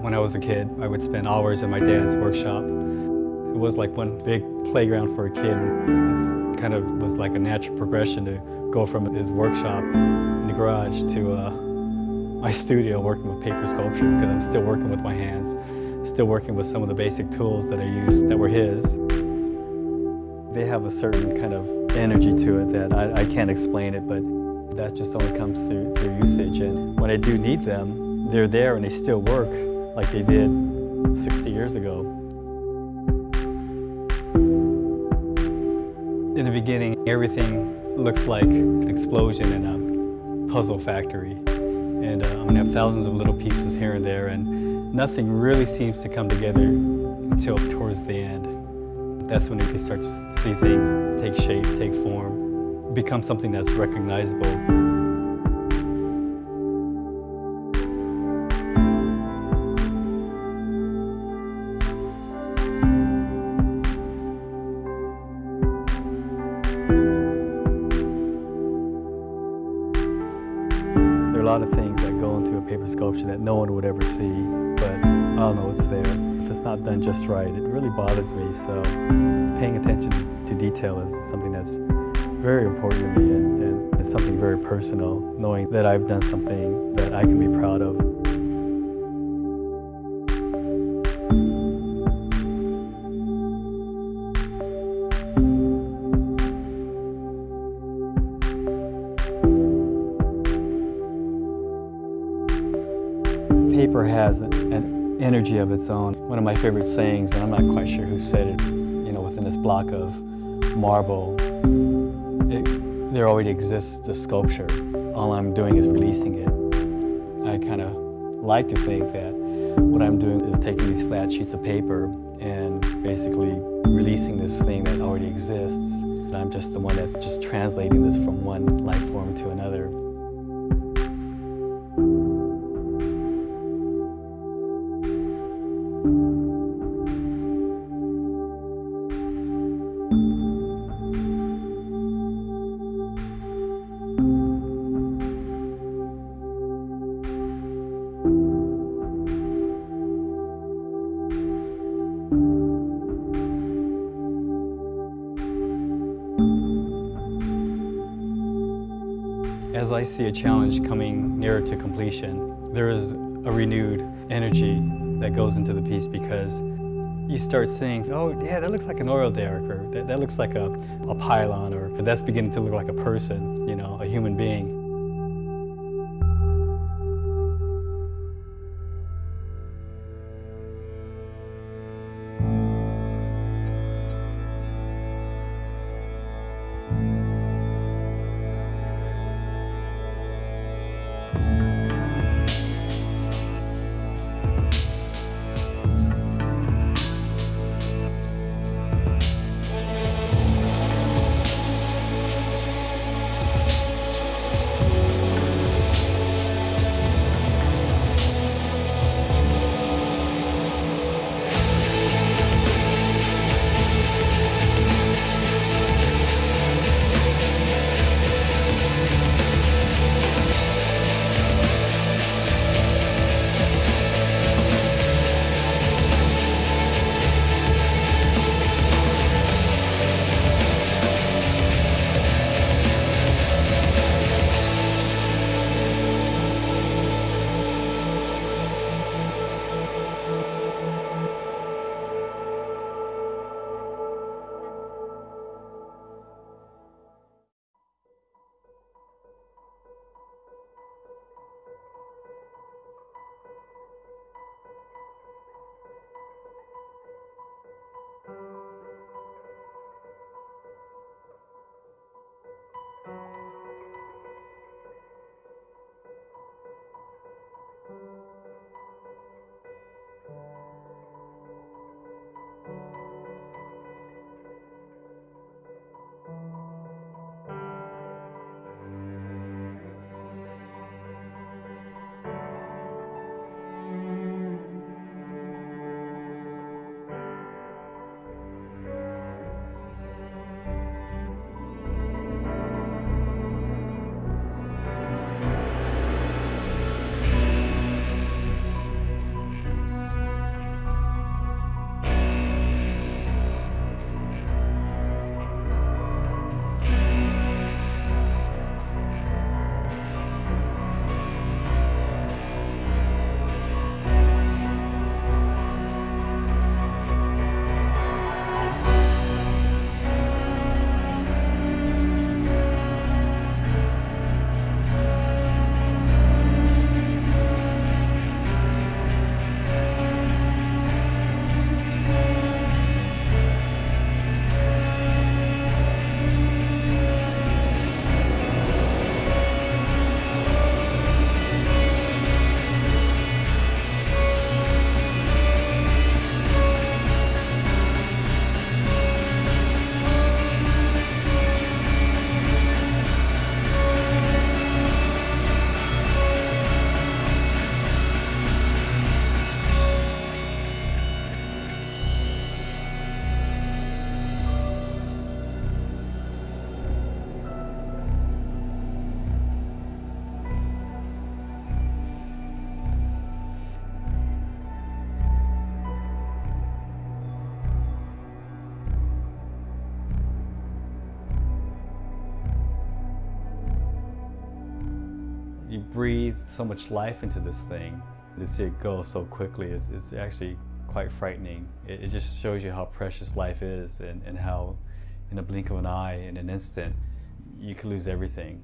When I was a kid, I would spend hours in my dad's workshop. It was like one big playground for a kid. It kind of was like a natural progression to go from his workshop in the garage to uh, my studio working with paper sculpture because I'm still working with my hands, still working with some of the basic tools that I used that were his. They have a certain kind of energy to it that I, I can't explain it, but that just only comes through, through usage. And when I do need them, they're there and they still work like they did 60 years ago. In the beginning, everything looks like an explosion in a puzzle factory. And uh, I'm gonna have thousands of little pieces here and there, and nothing really seems to come together until towards the end. That's when you can start to see things take shape, take form, become something that's recognizable. There are a lot of things that go into a paper sculpture that no one would ever see, but I'll know it's there. If it's not done just right, it really bothers me, so paying attention to detail is something that's very important to me, and, and it's something very personal, knowing that I've done something that I can be proud of. Paper has an energy of its own. One of my favorite sayings, and I'm not quite sure who said it, you know, within this block of marble, it, there already exists a sculpture. All I'm doing is releasing it. I kind of like to think that what I'm doing is taking these flat sheets of paper and basically releasing this thing that already exists. And I'm just the one that's just translating this from one life form As I see a challenge coming nearer to completion, there is a renewed energy that goes into the piece because you start seeing, oh yeah, that looks like an oil derrick, or that, that looks like a, a pylon, or that's beginning to look like a person, you know, a human being. breathed so much life into this thing. To see it go so quickly is, is actually quite frightening. It, it, just shows you how precious life is and, and how in a blink of an eye, in an instant, you can lose everything.